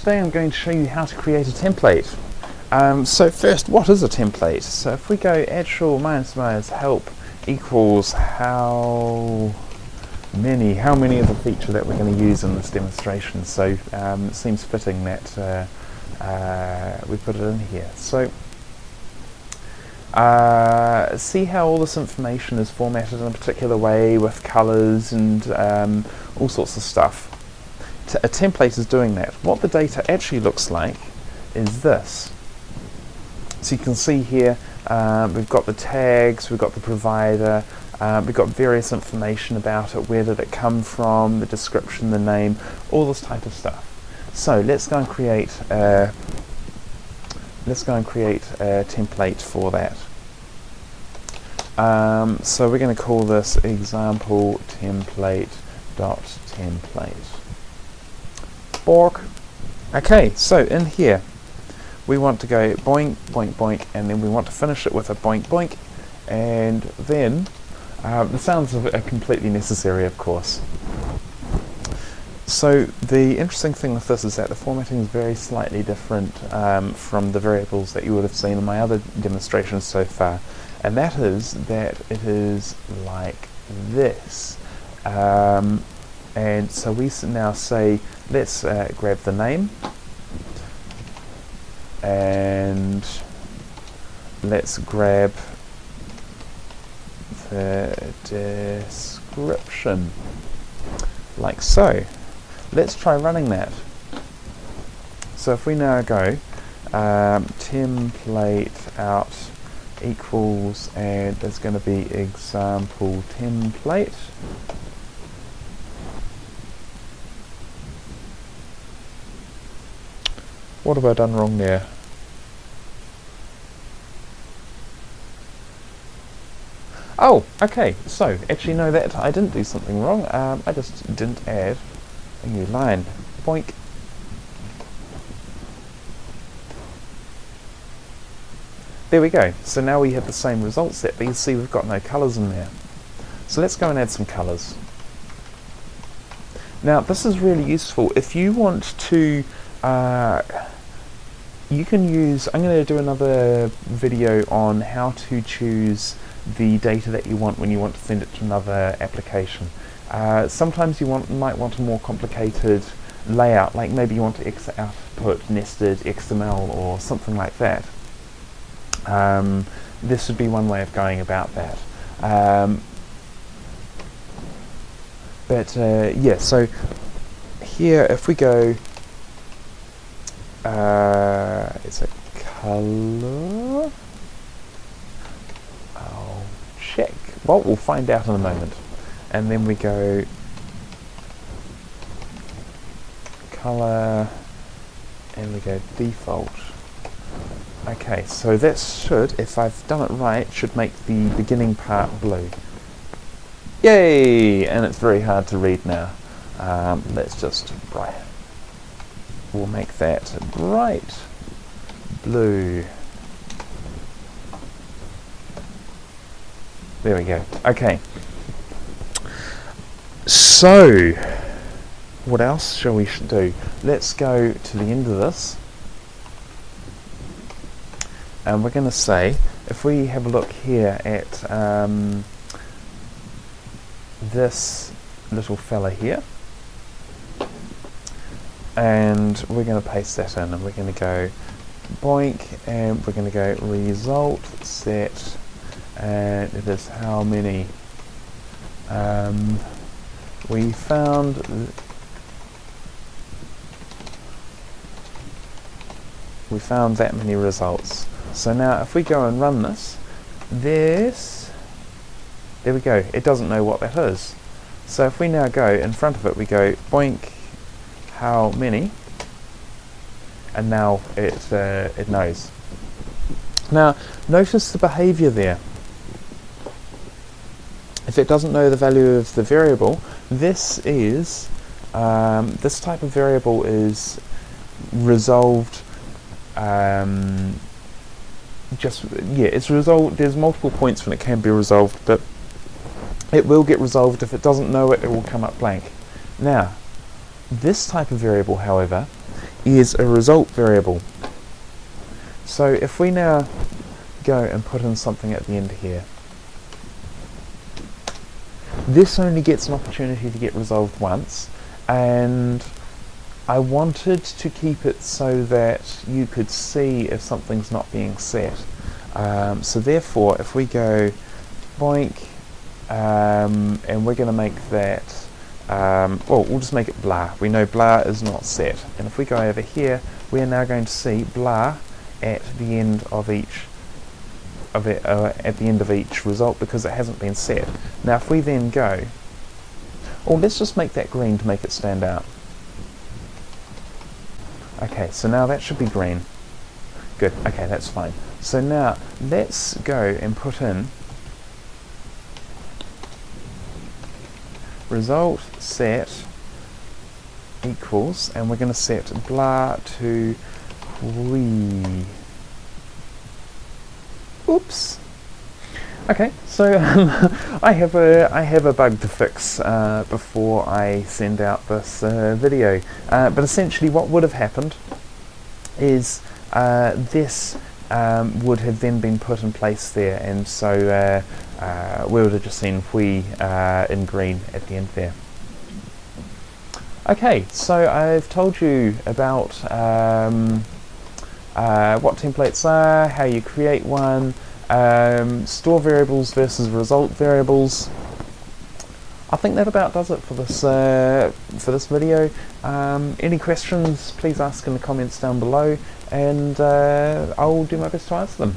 Today I'm going to show you how to create a template. Um, so first, what is a template? So if we go actual minus minus help equals how many, how many of the feature that we're going to use in this demonstration. So um, it seems fitting that uh, uh, we put it in here. So uh, see how all this information is formatted in a particular way with colours and um, all sorts of stuff. A template is doing that. What the data actually looks like is this. So you can see here uh, we've got the tags, we've got the provider, uh, we've got various information about it, where did it come from, the description, the name, all this type of stuff. So let's go and create a, let's go and create a template for that. Um, so we're going to call this example template dot template. Bork. Okay, so in here we want to go boink, boink, boink, and then we want to finish it with a boink, boink, and then uh, the sounds are completely necessary, of course. So the interesting thing with this is that the formatting is very slightly different um, from the variables that you would have seen in my other demonstrations so far, and that is that it is like this. Um, and so we now say let's uh, grab the name. And let's grab the description. Like so. Let's try running that. So if we now go um, template out equals and there's going to be example template What have I done wrong there? Oh, okay, so, actually no, that I didn't do something wrong, um, I just didn't add a new line. Boink. There we go, so now we have the same result set, but you see we've got no colours in there. So let's go and add some colours. Now this is really useful if you want to uh, you can use, I'm going to do another video on how to choose the data that you want when you want to send it to another application. Uh, sometimes you want, might want a more complicated layout, like maybe you want to output nested XML or something like that. Um, this would be one way of going about that. Um, but uh, yeah, so here if we go uh, it's a color. I'll check. Well, we'll find out in a moment. And then we go color and we go default. Okay, so that should, if I've done it right, should make the beginning part blue. Yay! And it's very hard to read now. Um, let's just bright we'll make that bright blue. There we go. Okay. So, what else shall we do? Let's go to the end of this. And we're going to say, if we have a look here at um, this little fella here, and we're going to paste that in and we're going to go boink and we're going to go result set. And it is how many? Um, we found we found that many results. So now if we go and run this this there we go. It doesn't know what that is. So if we now go in front of it we go boink how many and now it, uh, it knows. Now notice the behavior there. If it doesn't know the value of the variable, this is um, this type of variable is resolved um, just yeah it's resolved there's multiple points when it can be resolved but it will get resolved if it doesn't know it it will come up blank now this type of variable, however, is a result variable. So if we now go and put in something at the end here, this only gets an opportunity to get resolved once, and I wanted to keep it so that you could see if something's not being set. Um, so therefore, if we go boink, um, and we're going to make that, um, well, we'll just make it blah. We know blah is not set. And if we go over here, we are now going to see blah at the end of each of it, uh, at the end of each result because it hasn't been set. Now if we then go, or let's just make that green to make it stand out. Okay, so now that should be green. Good, okay, that's fine. So now let's go and put in result set equals, and we're going to set blah to we. Oops. Okay, so um, I have a I have a bug to fix uh, before I send out this uh, video. Uh, but essentially, what would have happened is uh, this um, would have then been put in place there, and so uh, uh, we would have just seen we in green at the end there. Okay, so I've told you about um, uh, what templates are, how you create one, um, store variables versus result variables. I think that about does it for this uh, for this video. Um, any questions, please ask in the comments down below, and uh, I'll do my best to answer them.